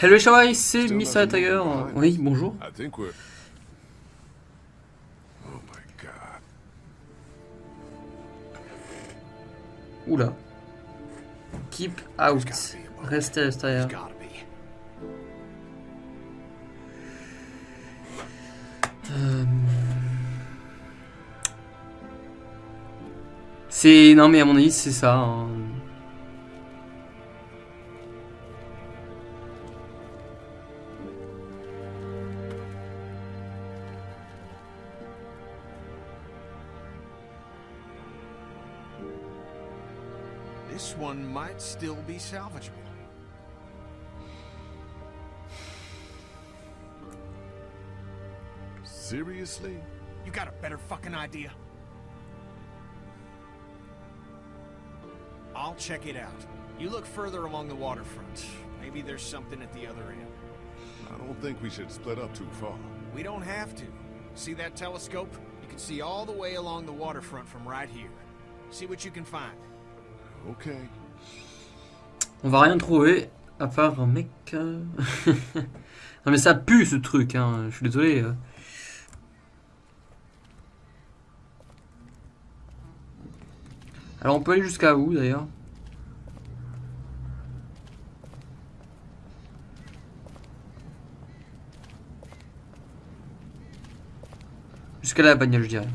Hello Shawai, c'est Mr. Tiger. Oui, bonjour. We're. Oh. Oula. Keep out. Restez à l'extérieur. Euh, C'est... Non mais à mon avis c'est ça. hein. Be salvageable. Seriously? You got a better fucking idea? I'll check it out. You look further along the waterfront. Maybe there's something at the other end. I don't think we should split up too far. We don't have to. See that telescope? You can see all the way along the waterfront from right here. See what you can find. Okay. On va rien trouver à part un mec. euh. non mais ça pue ce truc, hein. Je suis désolé. euh. Alors on peut aller jusqu'à où d'ailleurs? Jusqu'à la bagnole je dirais.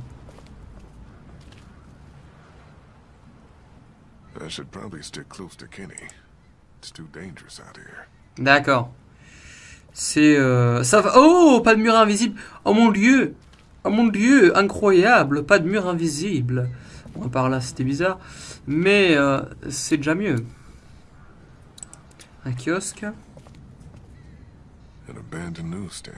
I stick close to Kenny. D'accord. C'est euh, ça va. Oh, pas de mur invisible. Oh mon dieu. Oh mon dieu, incroyable, pas de mur invisible. Bon, par là, c'était bizarre, mais euh, c'est déjà mieux. Un kiosque. An abandoned newsstand.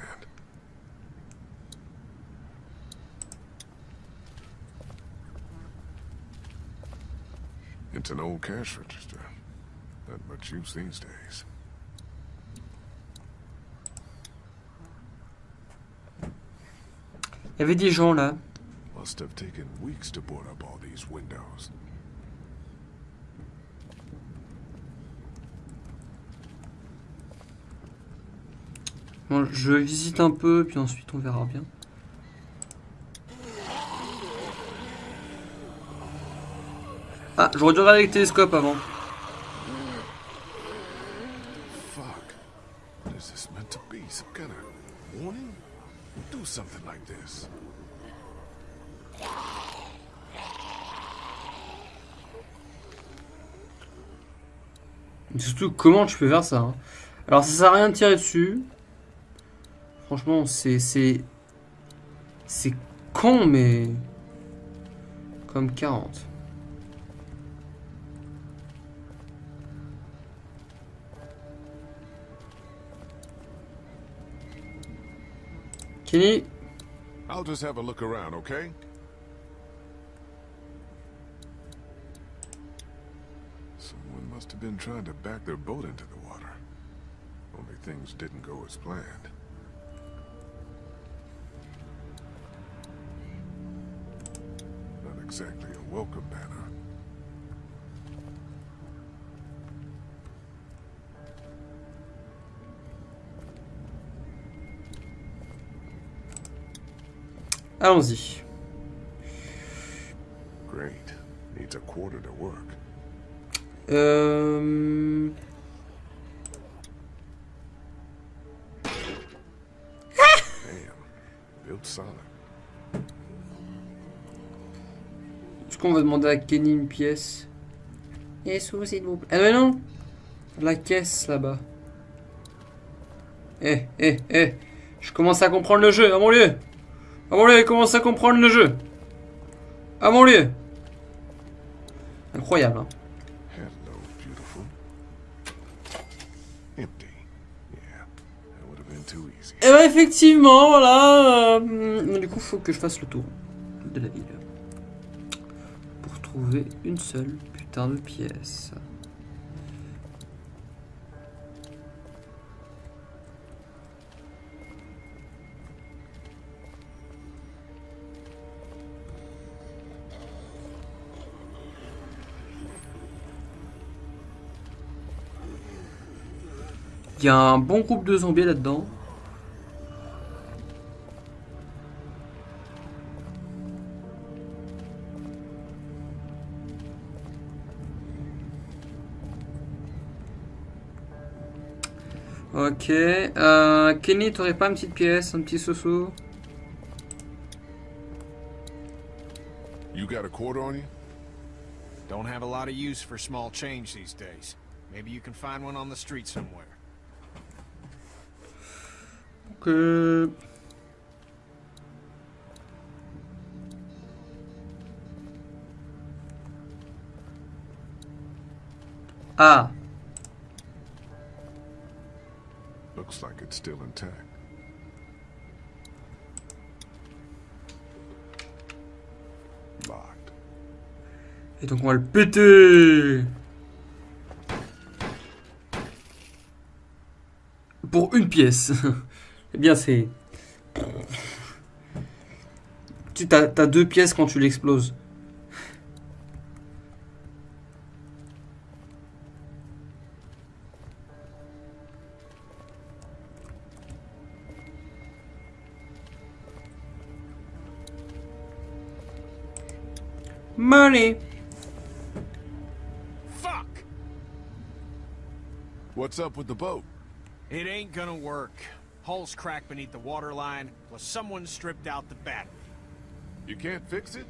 It's an old cash register. Use these days. Il y avait des gens là. Must have taken weeks to board up all these windows. Bon, je visite un peu, puis ensuite on verra bien. Ah, j'aurais dû regarder avec le télescope avant. Fuck. What is this meant to be? Some kind of warning? Do surtout, comment tu peux faire ça hein Alors, ça sert à rien de tirer dessus. Franchement, c'est. C'est. C'est con, mais. Comme 40. Kenny, I'll just have a look around, okay? Someone must have been trying to back their boat into the water. Only things didn't go as planned. Not exactly a welcome banner. Allons-y. Great. Needs a quarter to work. Euh... Damn. Built solid. Est-ce qu'on va demander à Kenny une pièce? Et sous, s'il vous plaît. Ah non, non La caisse là-bas. Eh, eh, eh Je commence à comprendre le jeu, à mon lieu À mon lieu, je commence à comprendre le jeu? À mon Incroyable, hein. Et bah effectivement, voilà euh, Du coup, faut que je fasse le tour de la ville. Pour trouver une seule putain de pièce. Il y a un bon groupe de zombies là-dedans. Ok. Euh, Kenny, t'aurais pas une petite pièce, un petit soso? You got a quarter on you? Don't have a lot of use for small change these days. Maybe you can find one on the street somewhere. Ok. Ah, Looks like it's still intact. Locked. et donc on va le péter Pour une pièce. eh bien c'est... Tu t'as t'as deux pièces quand tu l'exploses. Money. Fuck! What's up with the boat? It ain't gonna work. Hull's cracked beneath the waterline, plus someone stripped out the battery. You can't fix it?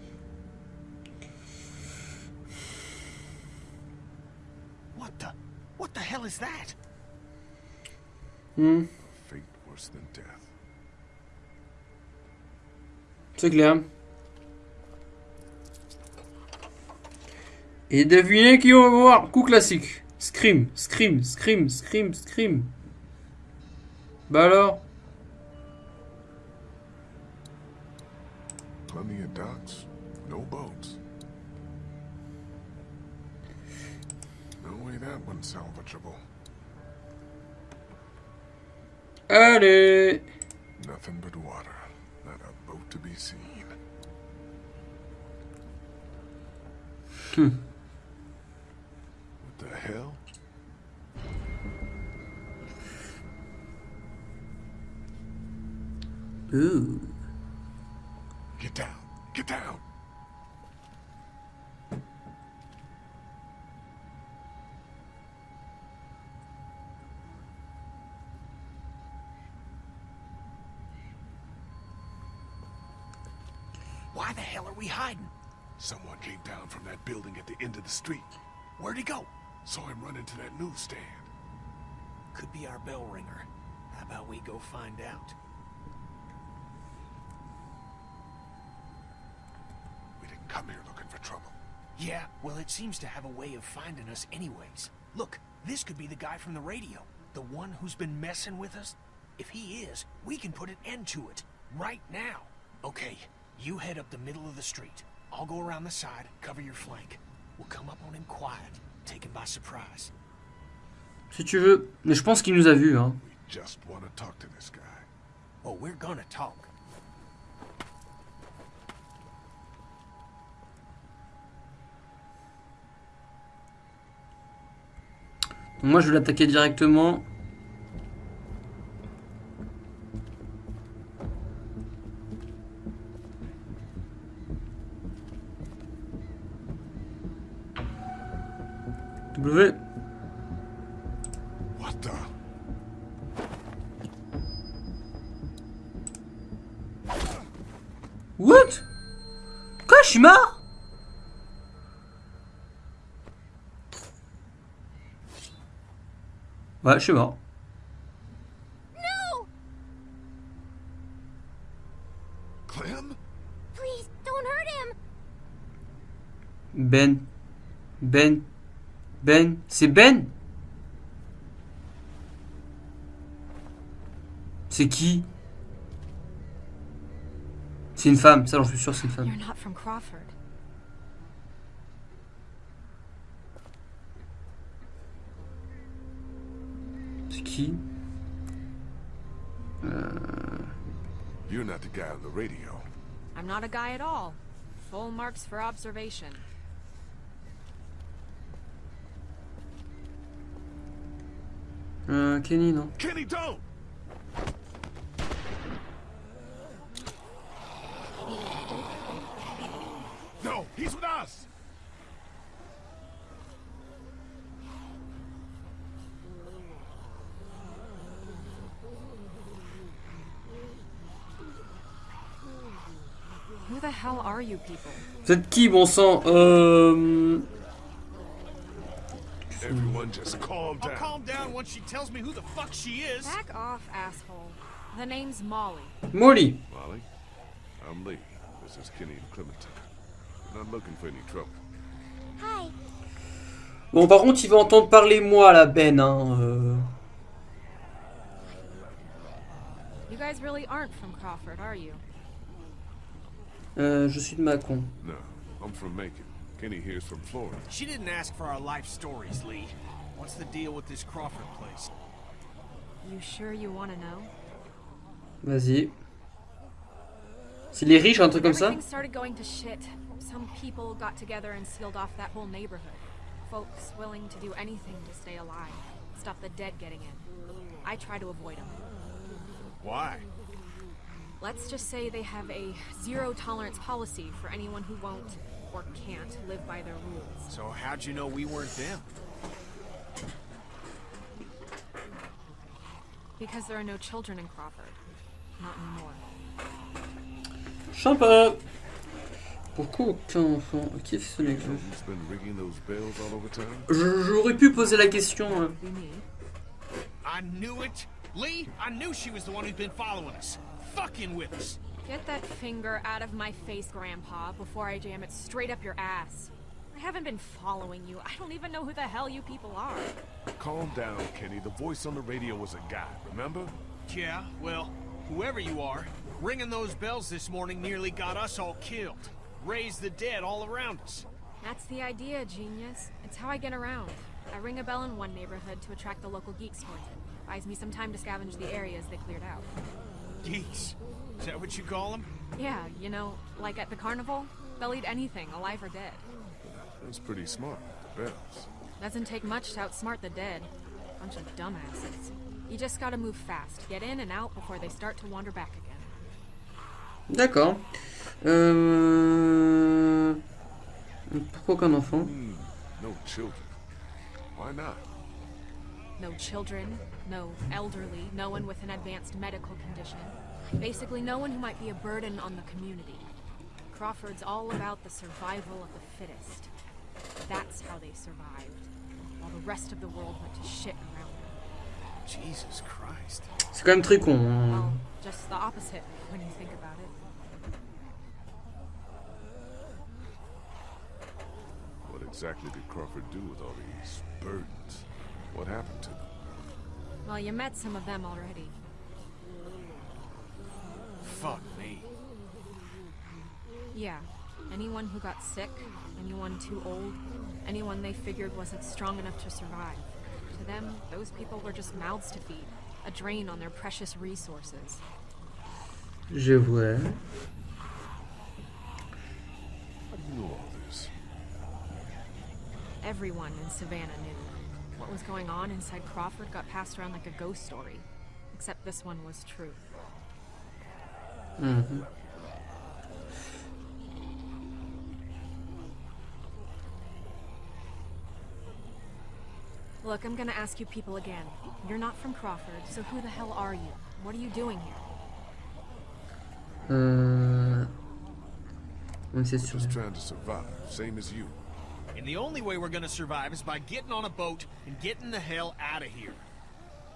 What the? What the hell is that? Hmm, Fate worse than death. c'est clair. Et devinez qui on va voir Coup classique. Scream, scream, scream, scream, scream. Bah alors Plenty of docks, no boats. No way that one's salvageable. Allez Nothing but water. Not a boat to be seen. Hmm. What the hell? Ouh. Get down. Get down. Why the hell are we hiding? Someone came down from that building at the end of the street. Where'd he go? Saw him run into that newsstand. Could be our bell ringer. How about we go find out? We didn't come here looking for trouble. Yeah, well, it seems to have a way of finding us anyways. Look, this could be the guy from the radio. The one who's been messing with us. If he is, we can put an end to it. Right now. Okay, you head up the middle of the street. I'll go around the side, cover your flank. We'll come up on him quiet, take him by surprise. Si tu veux. Mais je pense qu'il nous a vus, hein. We just want to talk to this guy. Oh, we're gonna talk. Moi je vais l'attaquer directement. W. Ouais, je suis mort. No! Clem? Please, don't hurt him! Ben. Ben. Ben. C'est Ben? C'est qui? C'est une femme, ça j'en suis sûr, c'est une femme. You're not from Crawford. C'est qui uh, You're not the guy on the radio. I'm not a guy at all. Full marks for observation. Euh, Kenny, non. Kenny, don't! No, he's with us! Vous êtes qui, bon sang Euh... Everyone just calm I'll down. calm down once she tells me who the fuck she is. Back off, asshole. The name's Molly. Molly. Molly, I'm Lee. This is Kenny and Clementine. We're not looking for any trouble. Hi. Bon, par contre, il va entendre parler moi, la Ben. Hein. euh. You guys really aren't from Crawford, are you? Euh, je suis de Macon. No, I'm from Macon. Kenny here's from Florida. She didn't ask for our life stories, Lee. What's the deal with this Crawford place? You sure you want to know? Vas-y. C'est les riches, un truc comme ça? Everything started going to shit. Some people got together and sealed off that whole neighborhood. Folks willing to do anything to stay alive. Stop the dead getting in. I try to avoid them. Why? Let's just say they have a zero tolerance policy for anyone who won't or can't live by their rules. So how'd you know we weren't them? Because there are no children in Crawford. Not anymore. Sympa Pourquoi aucun enfant Qui est ce mec So who's been ringing those bells all over town? J'aurais pu poser la question. hein. Be. I knew it. Lee, I knew she was the one who's been following us. Fucking with us. Get that finger out of my face, Grandpa, before I jam it straight up your ass. I haven't been following you. I don't even know who the hell you people are. Calm down, Kenny. The voice on the radio was a guy, remember? Yeah, well, whoever you are, ringing those bells this morning nearly got us all killed. Raised the dead all around us. That's the idea, genius. It's how I get around. I ring a bell in one neighborhood to attract the local geeks towards it. Buys me some time to scavenge the areas they cleared out. Geeks. Is that what you call them? Yeah, you know, like at the carnival, they'll eat anything, alive or dead. That's pretty smart. The bells. Doesn't take much to outsmart the dead. Bunch of dumbasses. You just gotta move fast, get in and out before they start to wander back again. D'accord. Euh... Pourquoi aucun enfant Hmm, no children. Why not? No children, no elderly, no one with an advanced medical condition. Basically, no one who might be a burden on the community. Crawford's all about the survival of the fittest. That's how they survived, while the rest of the world went to shit around them. Jesus Christ. C'est quand même très con. hein. Well, just the opposite when you think about it. What exactly did Crawford do with all these burdens? What happened to them? Well, you met some of them already. Fuck me. Yeah. Anyone who got sick, anyone too old, anyone they figured wasn't strong enough to survive. To them, those people were just mouths to feed, a drain on their precious resources. Je vois. How do you know all this? Everyone in Savannah knew. What was going on inside Crawford got passed around like a ghost story. Except this one was true. Mm hmm Look, I'm gonna ask you people again. You're not from Crawford, so who the hell are you? What are you doing here? Oui, c'est sûr. Just trying to survive, same as you. And the only way we're gonna survive is by getting on a boat and getting the hell out of here.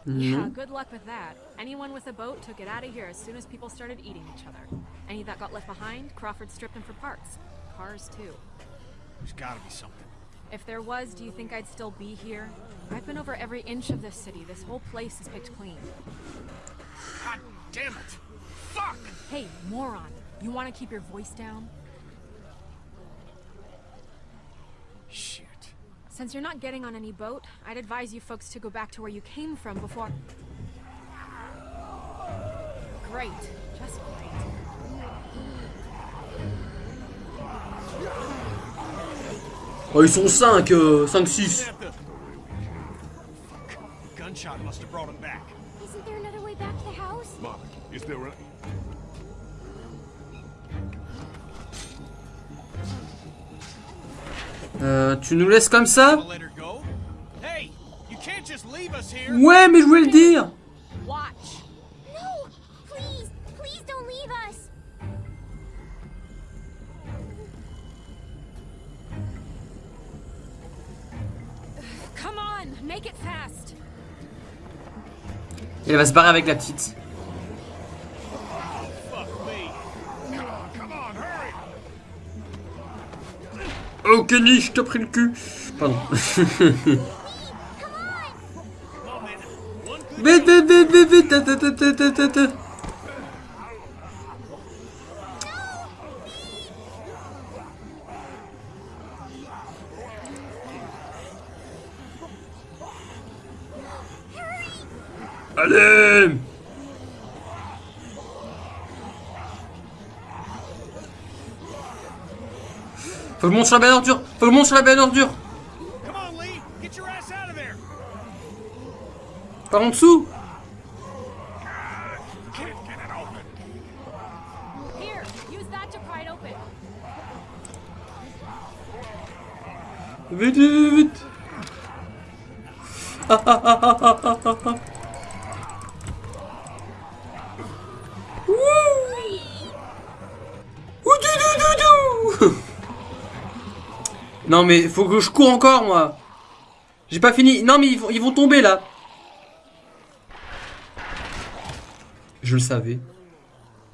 Yeah, mm-hmm. good luck with that. Anyone with a boat took it out of here as soon as people started eating each other. Any that got left behind, Crawford stripped them for parts. Cars, too. There's gotta be something. If there was, do you think I'd still be here? I've been over every inch of this city. This whole place is picked clean. God damn it! Fuck! Hey, moron. You want to keep your voice down? Since you're not getting on any boat, I'd advise you folks to go back to where you came from before... Great. Just great. Oh, ils sont 5, euh, 5, 6. Gunshot must have brought him back. Isn't there another way back to the house? Molly, is there a... Euh, tu nous laisses comme ça. Ouais, mais je voulais le dire. Et elle va se barrer avec la petite. Kenny, je t'ai pris le cul Pardon. Vite, vite, vite, vite, vite. Allez Faut je monte sur la belle ordure Faut je monte sur la belle ordure Come on, Lee. Get your ass out of there. Par en dessous Can't get it open. Here, use that to pry it open. Vite, vite, vite Ah, ah, ah, Non mais faut que je cours encore moi J'ai pas fini Non mais ils vont, tomber là Je le savais.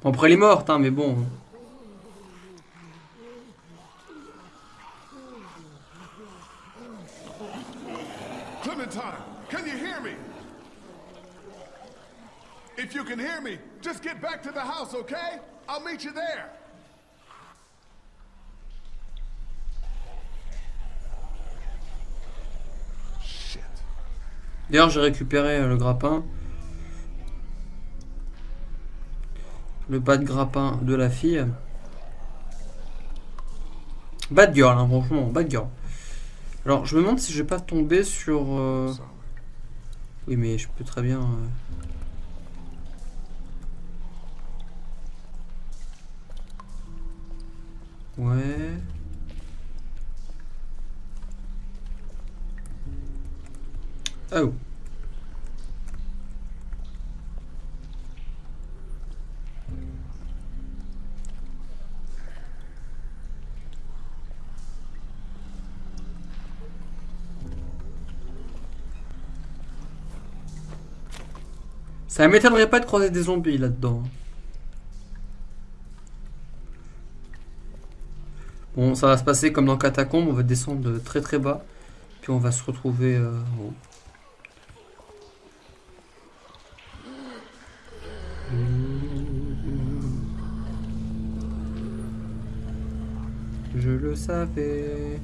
Bon, après elle est morte hein mais bon. If you can hear me, just get back to the house, okay? I'll meet you there. Shit. D'ailleurs, j'ai récupéré euh, le grappin. Le bas de grappin de la fille. Bad girl, hein, franchement, bad girl. Alors, je me demande si je vais pas tomber sur... euh. Oui, mais je peux très bien... euh, Ouais... Oh. Ça m'étonnerait pas de croiser des zombies là-dedans. Bon, ça va se passer comme dans Catacombe, on va descendre de très très bas, puis on va se retrouver euh, haut. Le savais.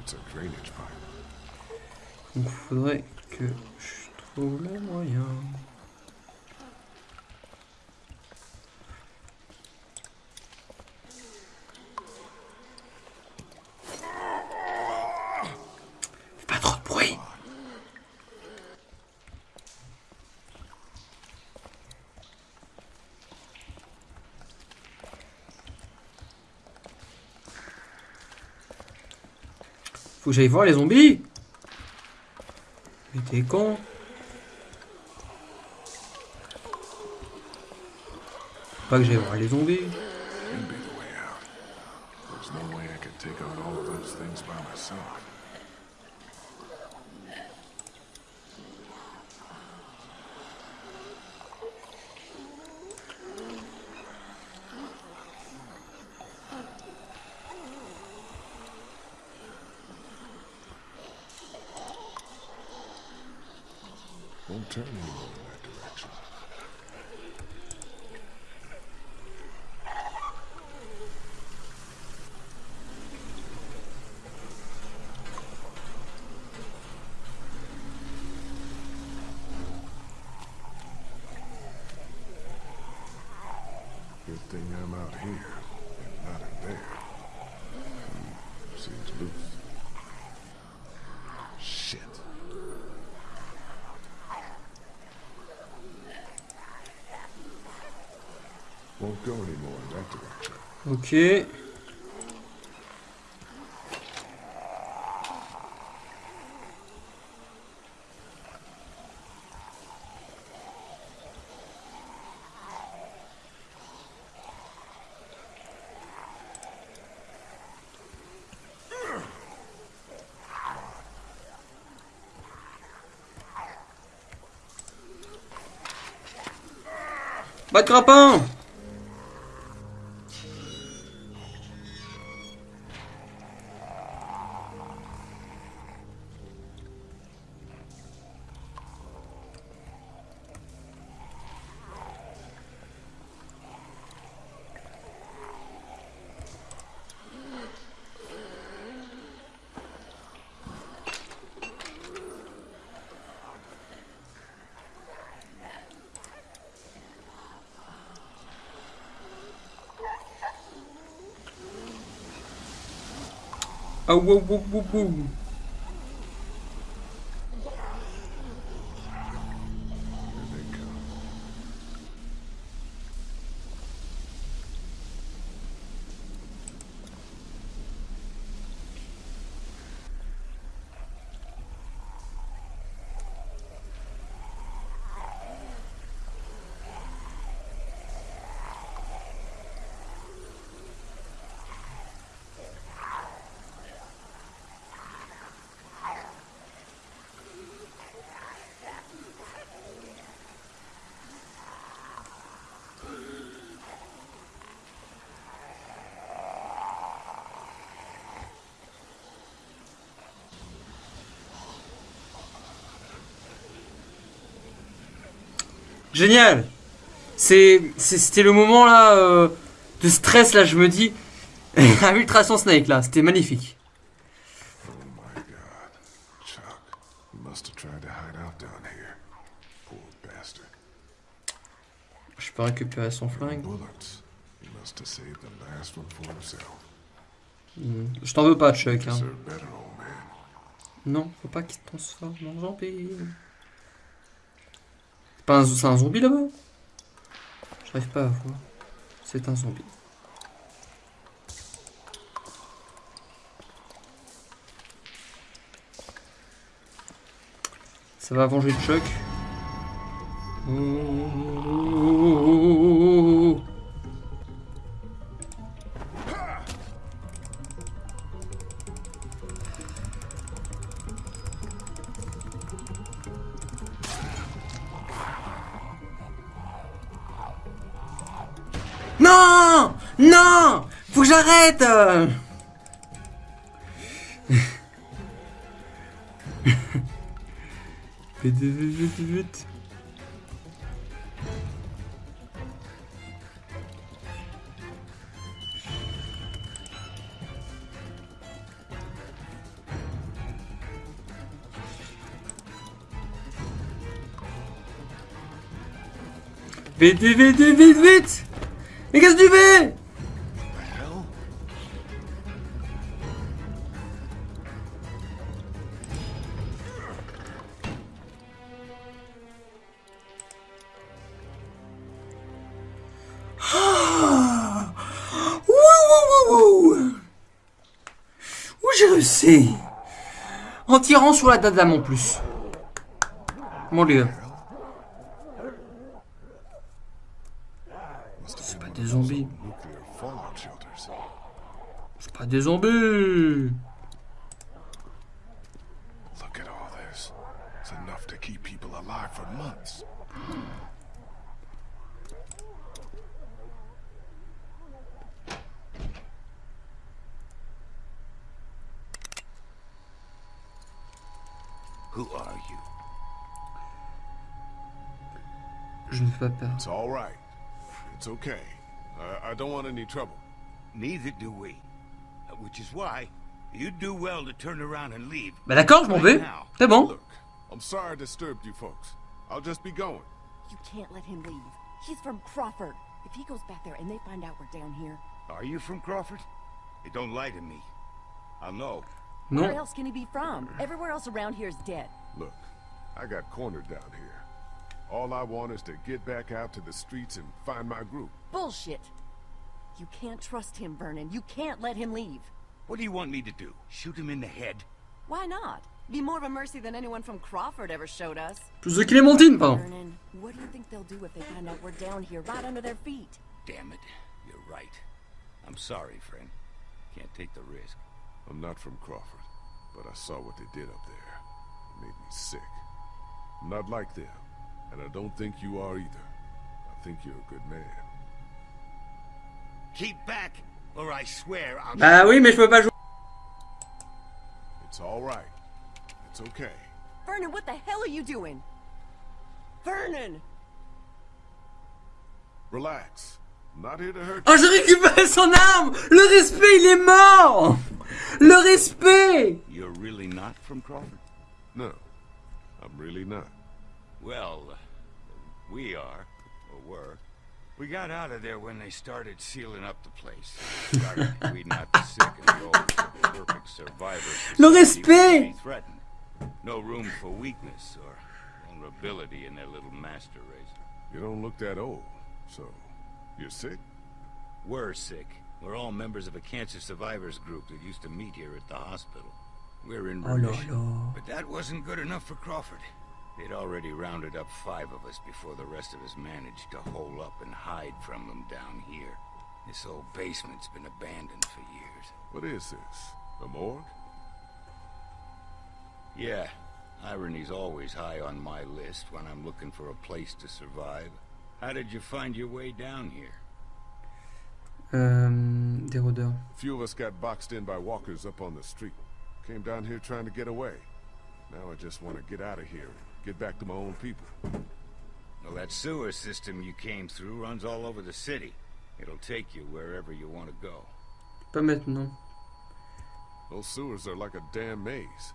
It's a drainage pipe. Donc faudrait que je trouve le moyen. Fais pas trop de bruit. Faut que j'aille voir les zombies. Mais t'es con Pas que j'aille voir les zombies. out here and not in there. Hmm, seems loose. Shit. Won't go anymore in that direction. Okay. Pas de grappin Au, au, au, au, au. Génial C'était le moment là euh, de stress là, je me dis. Un Ultrason Snake là, c'était magnifique. My god. Chuck, he must have tried to hide out down here. Poor bastard. Je peux récupérer son flingue. Hmm, Je t'en veux pas, Chuck. Hein. Non, faut pas qu'il transforme en zombie. Pas un, c'est un zombie là-bas? J'arrive pas à voir. C'est un zombie. Ça va venger Chuck? Oh, oh, Non Faut que j'arrête vite, vite, vite. Vite, vite, vite, vite, vite, vite Mais qu'est-ce que tu fais? En tirant sur la dame en plus. Mon dieu. C'est pas des zombies. C'est pas des zombies It's all right. It's okay. I, I don't want any trouble. Neither do we. Which is why you'd do well to turn around and leave. Bah d'accord, je m'en vais. C'est bon. Look, I'm sorry I disturbed you folks. I'll just be going. You can't let him leave. He's from Crawford. If he goes back there and they find out we're down here, Are you from Crawford? Hey, don't lie to me. I'll know. where else can he be from? Everywhere else around here is dead. Look, I got cornered down here. All I want is to get back out to the streets and find my group. Bullshit. You can't trust him, Vernon. You can't let him leave. What do you want me to do? Shoot him in the head? Why not? Be more of a mercy than anyone from Crawford ever showed us. Plus de Clémentine, pardon. Vernon, what do you think they'll do if they find out we're down here, right under their feet? Damn it. You're right. I'm sorry, friend. Can't take the risk. I'm not from Crawford, but I saw what they did up there. It made me sick. I'm not like them, and I don't think you are either. I think you're a good man. Keep back, or I swear I'll... Bah oui, mais je peux pas jouer. It's all right. It's okay. Vernon, what the hell are you doing? Vernon! Relax. I'm not here to hurt Oh, j'ai récupéré son arme Le respect, il est mort Le respect You're really not from Crawford? No, I'm really not. Well, we are, or were. We got out of there when they started sealing up the place. Started weeding out the sick and the old. so the Perfect survivors. Le respect! No room for weakness or vulnerability in their little master race. You don't look that old, so you're sick? We're sick. We're all members of a cancer survivors group that used to meet here at the hospital. We're in Oh là remission. But that wasn't good enough for Crawford. They'd already rounded up five of us before the rest of us managed to hole up and hide from them down here. This old basement's been abandoned for years. What is this? A morgue? Yeah, irony's always high on my list when I'm looking for a place to survive. How did you find your way down here? Um, des rôdeurs. A few of us got boxed in by walkers up on the street. Came down here trying to get away. Now I just want to get out of here and get back to my own people. Well, that sewer system you came through runs all over the city. It'll take you wherever you want to go. Pas maintenant. Those sewers are like a damn maze.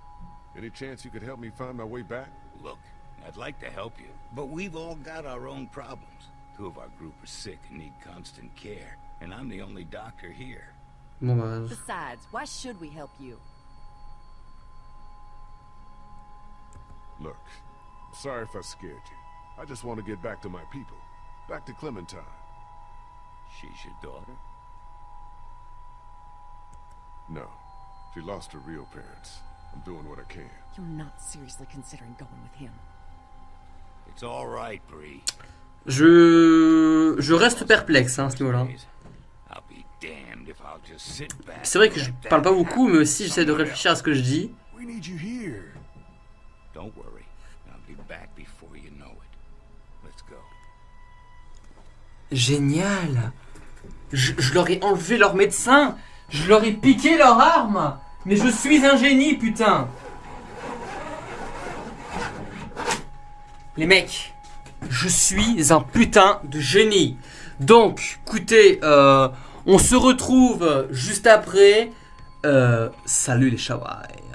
Any chance you could help me find my way back? Look, I'd like to help you, but we've all got our own problems. Two of our group are sick and need constant care, and I'm the only doctor here. Besides, why should we help you? Look, I'm sorry if I scared you. I just want to get back to my people. Back to Clementine. She's your daughter? No, she lost her real parents. I'm doing what I can. You're not seriously considering going with him. It's all right, Bree. Je... Je reste perplexe hein, à ce niveau-là. C'est vrai que je parle pas beaucoup, mais aussi j'essaie de réfléchir à ce que je dis. Before you know it. Let's go. Génial je, je leur ai enlevé leur médecin Je leur ai piqué leur arme Mais je suis un génie, putain Les mecs, je suis un putain de génie Donc, écoutez, euh, on se retrouve juste après. Euh, salut les Shawai